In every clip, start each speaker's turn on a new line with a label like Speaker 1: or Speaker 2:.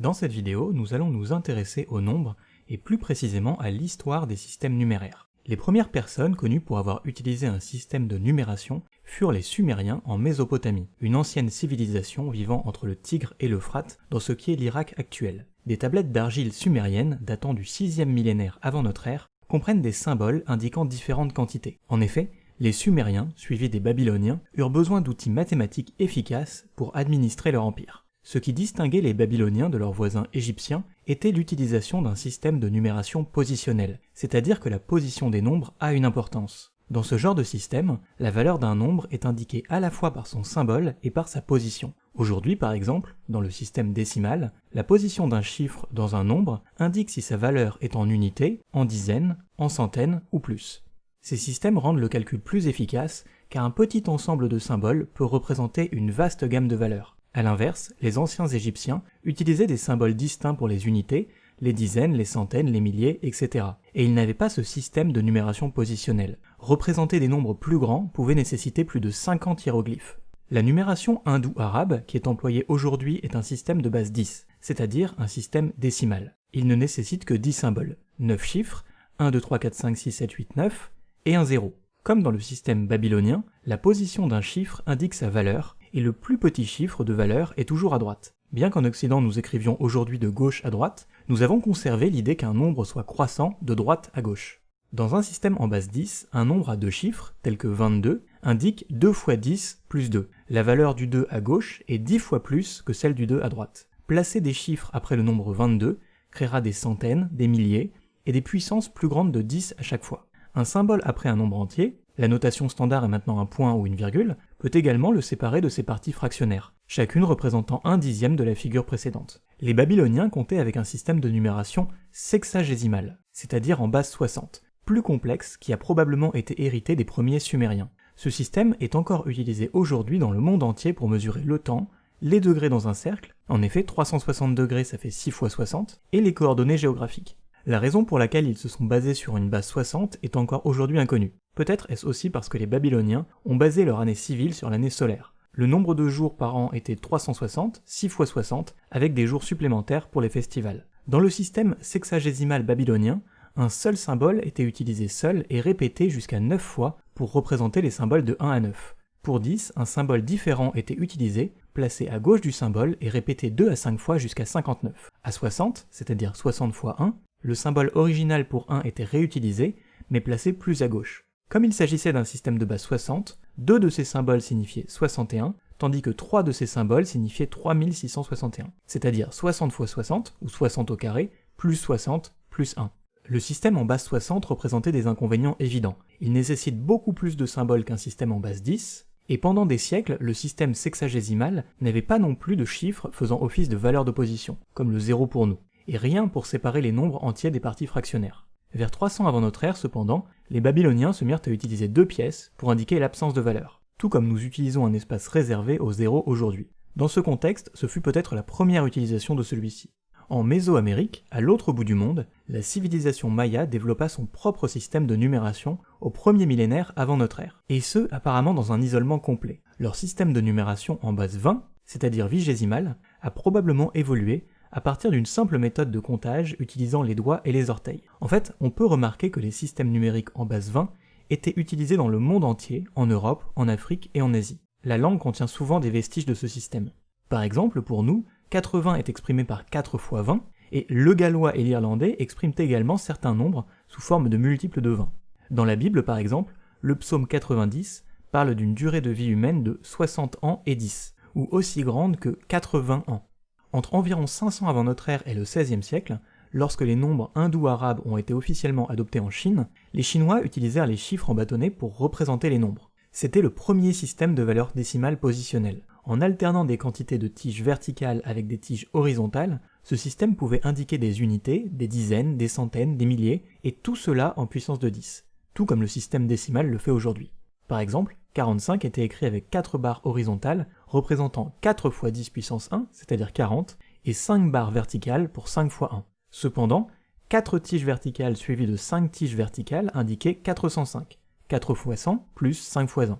Speaker 1: Dans cette vidéo, nous allons nous intéresser au nombre et plus précisément à l'histoire des systèmes numéraires. Les premières personnes connues pour avoir utilisé un système de numération furent les Sumériens en Mésopotamie, une ancienne civilisation vivant entre le Tigre et l'Euphrate dans ce qui est l'Irak actuel. Des tablettes d'argile sumériennes datant du 6e millénaire avant notre ère comprennent des symboles indiquant différentes quantités. En effet, les Sumériens, suivis des Babyloniens, eurent besoin d'outils mathématiques efficaces pour administrer leur empire. Ce qui distinguait les Babyloniens de leurs voisins égyptiens était l'utilisation d'un système de numération positionnelle, c'est-à-dire que la position des nombres a une importance. Dans ce genre de système, la valeur d'un nombre est indiquée à la fois par son symbole et par sa position. Aujourd'hui, par exemple, dans le système décimal, la position d'un chiffre dans un nombre indique si sa valeur est en unités, en dizaines, en centaines ou plus. Ces systèmes rendent le calcul plus efficace car un petit ensemble de symboles peut représenter une vaste gamme de valeurs. A l'inverse, les anciens Égyptiens utilisaient des symboles distincts pour les unités, les dizaines, les centaines, les milliers, etc. Et ils n'avaient pas ce système de numération positionnelle. Représenter des nombres plus grands pouvait nécessiter plus de 50 hiéroglyphes. La numération hindou-arabe qui est employée aujourd'hui est un système de base 10, c'est-à-dire un système décimal. Il ne nécessite que 10 symboles, 9 chiffres, 1, 2, 3, 4, 5, 6, 7, 8, 9, et un 0. Comme dans le système babylonien, la position d'un chiffre indique sa valeur, et le plus petit chiffre de valeur est toujours à droite. Bien qu'en Occident nous écrivions aujourd'hui de gauche à droite, nous avons conservé l'idée qu'un nombre soit croissant de droite à gauche. Dans un système en base 10, un nombre à deux chiffres, tel que 22, indique 2 fois 10 plus 2. La valeur du 2 à gauche est 10 fois plus que celle du 2 à droite. Placer des chiffres après le nombre 22 créera des centaines, des milliers, et des puissances plus grandes de 10 à chaque fois. Un symbole après un nombre entier, la notation standard est maintenant un point ou une virgule, peut également le séparer de ses parties fractionnaires, chacune représentant un dixième de la figure précédente. Les Babyloniens comptaient avec un système de numération sexagésimal, c'est-à-dire en base 60, plus complexe qui a probablement été hérité des premiers Sumériens. Ce système est encore utilisé aujourd'hui dans le monde entier pour mesurer le temps, les degrés dans un cercle, en effet 360 degrés ça fait 6 fois 60, et les coordonnées géographiques. La raison pour laquelle ils se sont basés sur une base 60 est encore aujourd'hui inconnue. Peut-être est-ce aussi parce que les Babyloniens ont basé leur année civile sur l'année solaire. Le nombre de jours par an était 360, 6 fois 60, avec des jours supplémentaires pour les festivals. Dans le système sexagésimal babylonien, un seul symbole était utilisé seul et répété jusqu'à 9 fois pour représenter les symboles de 1 à 9. Pour 10, un symbole différent était utilisé, placé à gauche du symbole et répété 2 à 5 fois jusqu'à 59. À 60, c'est-à-dire 60 fois 1, le symbole original pour 1 était réutilisé, mais placé plus à gauche. Comme il s'agissait d'un système de base 60, deux de ces symboles signifiaient 61, tandis que trois de ces symboles signifiaient 3661, c'est-à-dire 60 fois 60, ou 60 au carré, plus 60, plus 1. Le système en base 60 représentait des inconvénients évidents. Il nécessite beaucoup plus de symboles qu'un système en base 10, et pendant des siècles, le système sexagésimal n'avait pas non plus de chiffres faisant office de valeur d'opposition, comme le 0 pour nous et rien pour séparer les nombres entiers des parties fractionnaires. Vers 300 avant notre ère, cependant, les Babyloniens se mirent à utiliser deux pièces pour indiquer l'absence de valeur, tout comme nous utilisons un espace réservé au zéro aujourd'hui. Dans ce contexte, ce fut peut-être la première utilisation de celui-ci. En Mésoamérique, à l'autre bout du monde, la civilisation maya développa son propre système de numération au premier millénaire avant notre ère, et ce apparemment dans un isolement complet. Leur système de numération en base 20, c'est-à-dire vigésimale, a probablement évolué à partir d'une simple méthode de comptage utilisant les doigts et les orteils. En fait, on peut remarquer que les systèmes numériques en base 20 étaient utilisés dans le monde entier, en Europe, en Afrique et en Asie. La langue contient souvent des vestiges de ce système. Par exemple, pour nous, 80 est exprimé par 4 fois 20, et le gallois et l'irlandais expriment également certains nombres sous forme de multiples de 20. Dans la Bible, par exemple, le psaume 90 parle d'une durée de vie humaine de 60 ans et 10, ou aussi grande que 80 ans. Entre environ 500 avant notre ère et le XVIe siècle, lorsque les nombres hindous-arabes ont été officiellement adoptés en Chine, les Chinois utilisèrent les chiffres en bâtonnets pour représenter les nombres. C'était le premier système de valeurs décimales positionnelles. En alternant des quantités de tiges verticales avec des tiges horizontales, ce système pouvait indiquer des unités, des dizaines, des centaines, des milliers, et tout cela en puissance de 10, tout comme le système décimal le fait aujourd'hui. Par exemple, 45 était écrit avec 4 barres horizontales représentant 4 fois 10 puissance 1, c'est-à-dire 40, et 5 barres verticales pour 5 fois 1. Cependant, 4 tiges verticales suivies de 5 tiges verticales indiquaient 405, 4 fois 100 plus 5 fois 1.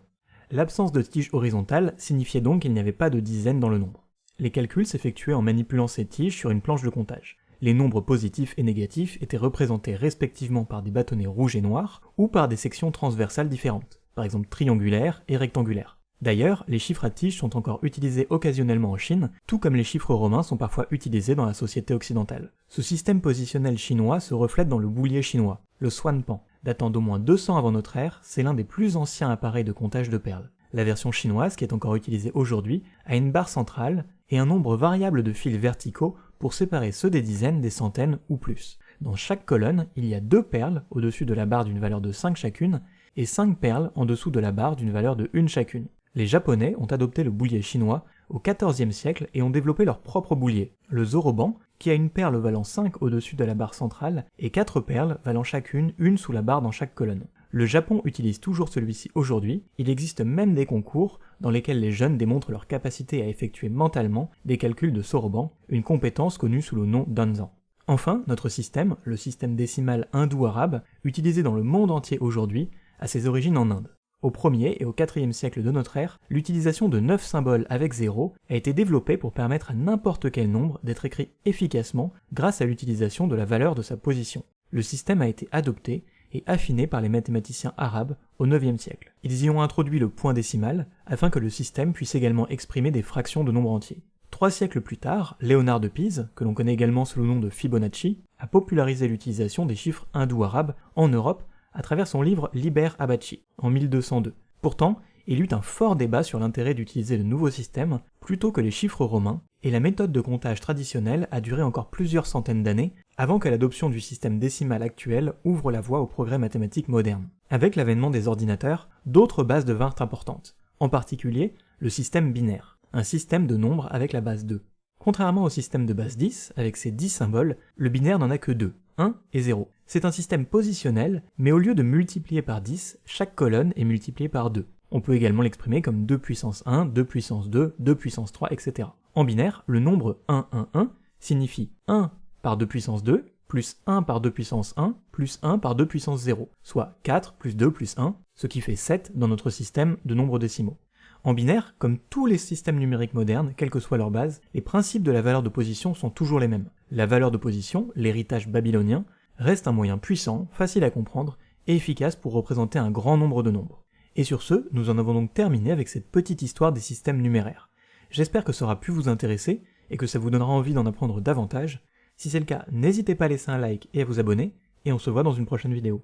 Speaker 1: L'absence de tiges horizontales signifiait donc qu'il n'y avait pas de dizaines dans le nombre. les calculs s'effectuaient en manipulant ces tiges sur une planche de comptage. Les nombres positifs et négatifs étaient représentés respectivement par des bâtonnets rouges et noirs ou par des sections transversales différentes, par exemple triangulaires et rectangulaires. D'ailleurs, les chiffres à tiges sont encore utilisés occasionnellement en Chine, tout comme les chiffres romains sont parfois utilisés dans la société occidentale. Ce système positionnel chinois se reflète dans le boulier chinois, le Swanpan. Datant d'au moins 200 avant notre ère, c'est l'un des plus anciens appareils de comptage de perles. La version chinoise, qui est encore utilisée aujourd'hui, a une barre centrale et un nombre variable de fils verticaux pour séparer ceux des dizaines, des centaines ou plus. Dans chaque colonne, il y a deux perles au-dessus de la barre d'une valeur de 5 chacune et 5 perles en dessous de la barre d'une valeur de 1 chacune. Les Japonais ont adopté le boulier chinois au XIVe siècle et ont développé leur propre boulier, le zoroban, qui a une perle valant 5 au-dessus de la barre centrale et 4 perles valant chacune une sous la barre dans chaque colonne. Le Japon utilise toujours celui-ci aujourd'hui, il existe même des concours dans lesquels les jeunes démontrent leur capacité à effectuer mentalement des calculs de soroban, une compétence connue sous le nom d'anzan. Enfin, notre système, le système décimal hindou-arabe, utilisé dans le monde entier aujourd'hui, a ses origines en Inde. Au 1er et au 4e siècle de notre ère, l'utilisation de 9 symboles avec 0 a été développée pour permettre à n'importe quel nombre d'être écrit efficacement grâce à l'utilisation de la valeur de sa position. Le système a été adopté et affiné par les mathématiciens arabes au 9e siècle. Ils y ont introduit le point décimal afin que le système puisse également exprimer des fractions de nombres entiers. Trois siècles plus tard, Léonard de Pise, que l'on connaît également sous le nom de Fibonacci, a popularisé l'utilisation des chiffres hindous-arabes en Europe à travers son livre Liber Abaci, en 1202. Pourtant, il eut un fort débat sur l'intérêt d'utiliser le nouveau système plutôt que les chiffres romains, et la méthode de comptage traditionnelle a duré encore plusieurs centaines d'années avant que l'adoption du système décimal actuel ouvre la voie au progrès mathématique moderne. Avec l'avènement des ordinateurs, d'autres bases devinrent importantes, en particulier le système binaire, un système de nombres avec la base 2. Contrairement au système de base 10, avec ses 10 symboles, le binaire n'en a que 2, 1 et 0. C'est un système positionnel, mais au lieu de multiplier par 10, chaque colonne est multipliée par 2. On peut également l'exprimer comme 2 puissance 1, 2 puissance 2, 2 puissance 3, etc. En binaire, le nombre 1, 1, 1 signifie 1 par 2 puissance 2, plus 1 par 2 puissance 1, plus 1 par 2 puissance 0, soit 4 plus 2 plus 1, ce qui fait 7 dans notre système de nombres décimaux. En binaire, comme tous les systèmes numériques modernes, quelle que soit leur base, les principes de la valeur de position sont toujours les mêmes. La valeur de position, l'héritage babylonien, reste un moyen puissant, facile à comprendre et efficace pour représenter un grand nombre de nombres. Et sur ce, nous en avons donc terminé avec cette petite histoire des systèmes numéraires. J'espère que ça aura pu vous intéresser et que ça vous donnera envie d'en apprendre davantage. Si c'est le cas, n'hésitez pas à laisser un like et à vous abonner, et on se voit dans une prochaine vidéo.